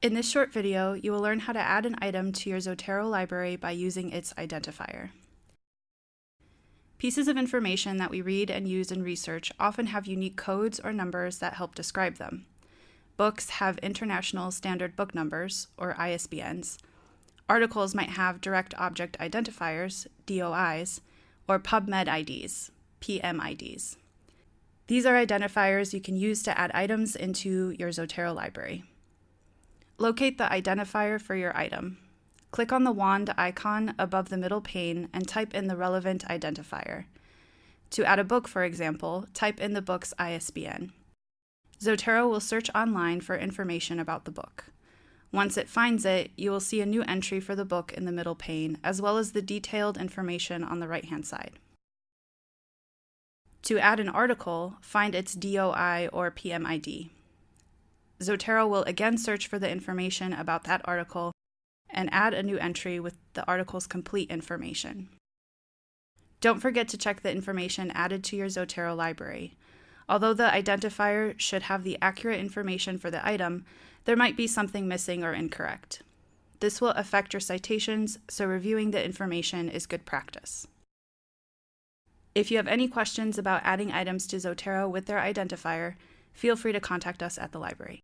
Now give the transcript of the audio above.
In this short video, you will learn how to add an item to your Zotero library by using its identifier. Pieces of information that we read and use in research often have unique codes or numbers that help describe them. Books have International Standard Book Numbers, or ISBNs. Articles might have Direct Object Identifiers, DOIs, or PubMed IDs, PMIDs. These are identifiers you can use to add items into your Zotero library. Locate the identifier for your item. Click on the wand icon above the middle pane and type in the relevant identifier. To add a book, for example, type in the book's ISBN. Zotero will search online for information about the book. Once it finds it, you will see a new entry for the book in the middle pane, as well as the detailed information on the right-hand side. To add an article, find its DOI or PMID. Zotero will again search for the information about that article and add a new entry with the article's complete information. Don't forget to check the information added to your Zotero library. Although the identifier should have the accurate information for the item, there might be something missing or incorrect. This will affect your citations, so reviewing the information is good practice. If you have any questions about adding items to Zotero with their identifier, feel free to contact us at the library.